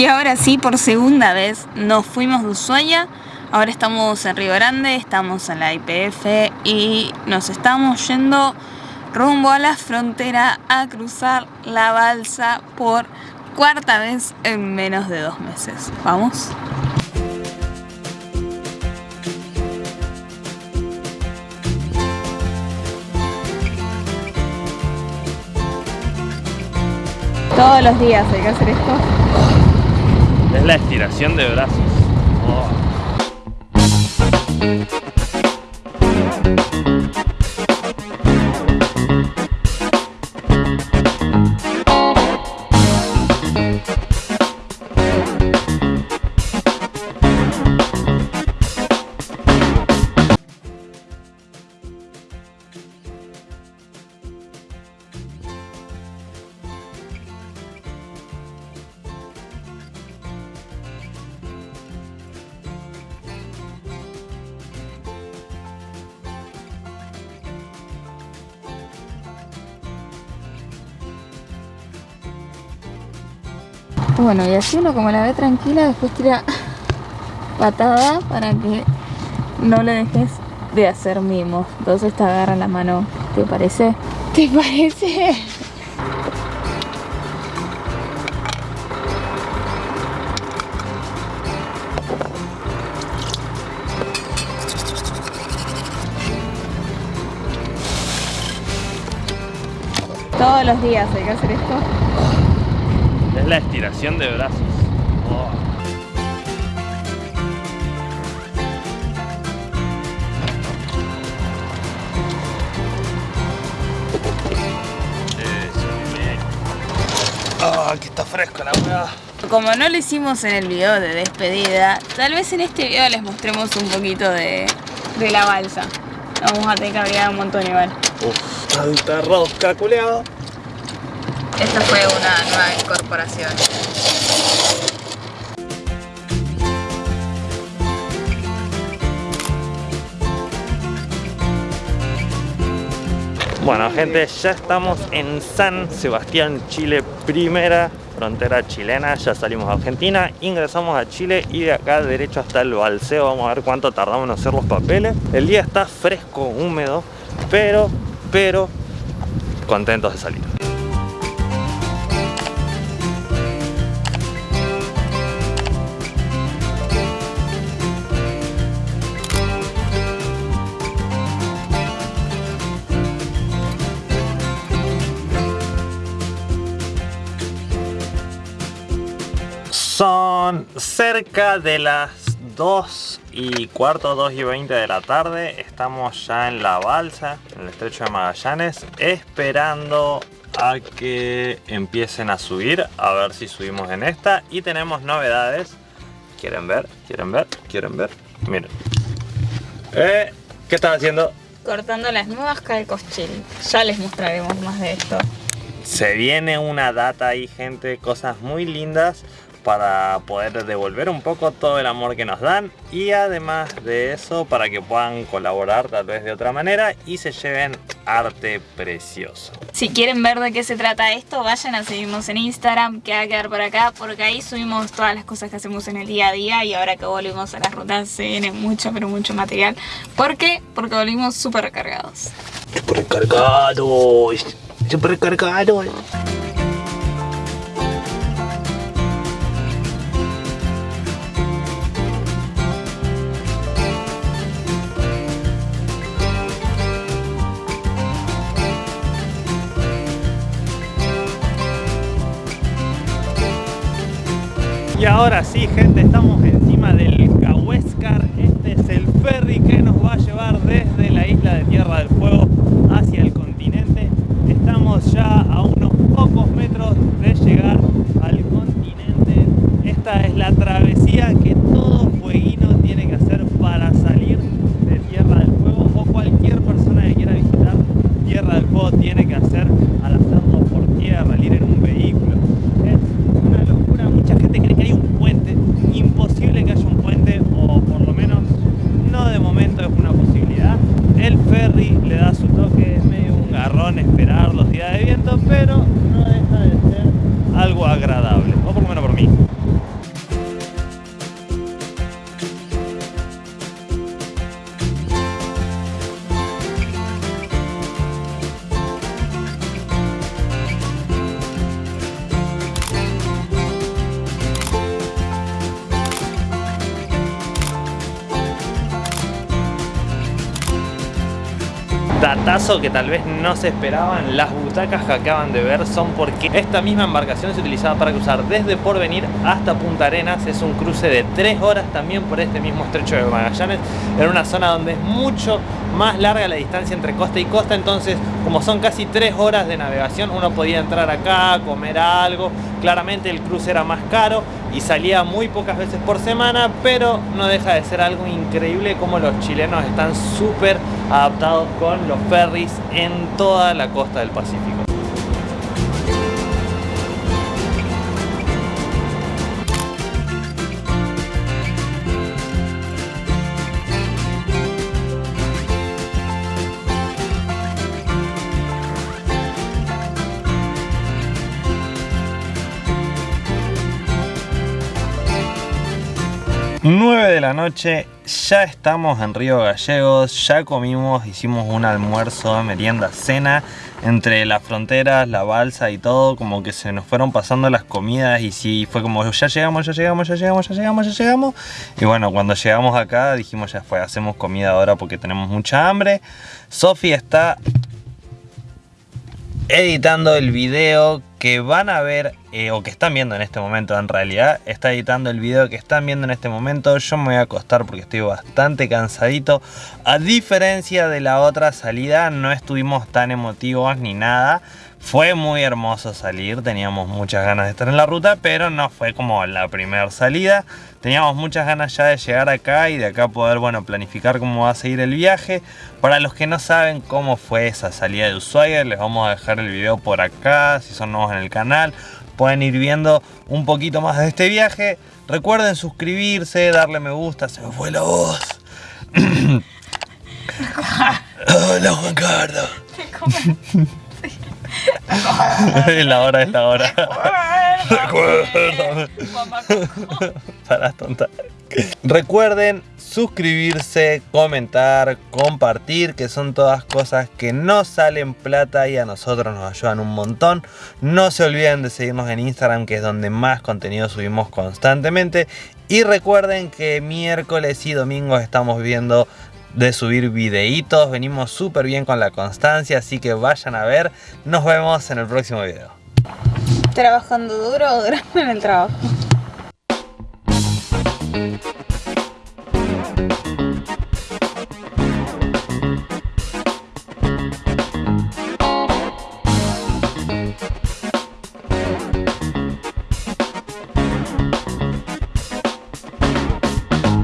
Y ahora sí, por segunda vez, nos fuimos de Ushuaia. Ahora estamos en Río Grande, estamos en la IPF y nos estamos yendo rumbo a la frontera a cruzar la balsa por cuarta vez en menos de dos meses. ¿Vamos? Todos los días hay que hacer esto. Es la estiración de brazos. Oh. Bueno, y así uno como la ve tranquila, después tira patada para que no le dejes de hacer mimos. Entonces te agarra la mano, ¿te parece? ¿Te parece? Todos los días hay que hacer esto. La estiración de brazos. Oh. Ah, que está fresco la hueá. Como no lo hicimos en el video de despedida, tal vez en este video les mostremos un poquito de, de la balsa. Vamos a tener que abrigar un montón igual. Uf, tanta rosca, culeado. Esta fue una nueva incorporación. Bueno gente, ya estamos en San Sebastián, Chile, primera frontera chilena, ya salimos a Argentina, ingresamos a Chile y de acá derecho hasta el balseo, vamos a ver cuánto tardamos en hacer los papeles. El día está fresco, húmedo, pero, pero, contentos de salir. Son cerca de las 2 y cuarto, 2 y 20 de la tarde. Estamos ya en la balsa, en el estrecho de Magallanes, esperando a que empiecen a subir, a ver si subimos en esta. Y tenemos novedades. ¿Quieren ver? ¿Quieren ver? ¿Quieren ver? Miren. Eh, ¿Qué están haciendo? Cortando las nuevas calcos chill. Ya les mostraremos más de esto. Se viene una data ahí, gente, cosas muy lindas para poder devolver un poco todo el amor que nos dan y además de eso para que puedan colaborar tal vez de otra manera y se lleven arte precioso. Si quieren ver de qué se trata esto, vayan a seguirnos en Instagram, que va a quedar por acá, porque ahí subimos todas las cosas que hacemos en el día a día y ahora que volvimos a las rutas se viene mucho, pero mucho material. ¿Por qué? Porque volvimos súper recargados. Súper recargado, súper recargado. Y ahora sí, gente, estamos encima del Cahuéscar. Este es el ferry que nos va a llevar desde la isla de Tierra del Fuego hacia el continente. Estamos ya a unos pocos metros de llegar al continente. Esta es la travesía que pero no deja de ser algo agradable, o por lo menos por mí. datazo que tal vez no se esperaban las butacas que acaban de ver son porque esta misma embarcación se utilizaba para cruzar desde Porvenir hasta Punta Arenas, es un cruce de 3 horas también por este mismo estrecho de Magallanes, en una zona donde es mucho más larga la distancia entre costa y costa, entonces como son casi 3 horas de navegación, uno podía entrar acá, comer algo, claramente el cruce era más caro y salía muy pocas veces por semana, pero no deja de ser algo increíble como los chilenos están súper adaptados con los ferries en toda la costa del Pacífico. 9 de la noche, ya estamos en Río Gallegos, ya comimos, hicimos un almuerzo, merienda, cena, entre las fronteras, la balsa y todo, como que se nos fueron pasando las comidas y sí, fue como ya llegamos, ya llegamos, ya llegamos, ya llegamos, ya llegamos. Y bueno, cuando llegamos acá dijimos ya fue, hacemos comida ahora porque tenemos mucha hambre. Sofi está editando el video que van a ver eh, o que están viendo en este momento en realidad. Está editando el video que están viendo en este momento. Yo me voy a acostar porque estoy bastante cansadito. A diferencia de la otra salida no estuvimos tan emotivos ni nada fue muy hermoso salir, teníamos muchas ganas de estar en la ruta, pero no fue como la primera salida. Teníamos muchas ganas ya de llegar acá y de acá poder, bueno, planificar cómo va a seguir el viaje. Para los que no saben cómo fue esa salida de Ushuaia, les vamos a dejar el video por acá, si son nuevos en el canal. Pueden ir viendo un poquito más de este viaje. Recuerden suscribirse, darle me gusta, se me fue la voz. Hola Juan Carlos. Es la hora, es la hora. Para tonta. Recuerden suscribirse, comentar, compartir, que son todas cosas que no salen plata y a nosotros nos ayudan un montón. No se olviden de seguirnos en Instagram, que es donde más contenido subimos constantemente. Y recuerden que miércoles y domingos estamos viendo de subir videitos. Venimos súper bien con la constancia, así que vayan a ver. Nos vemos en el próximo video. ¿Trabajando duro o durando en el trabajo?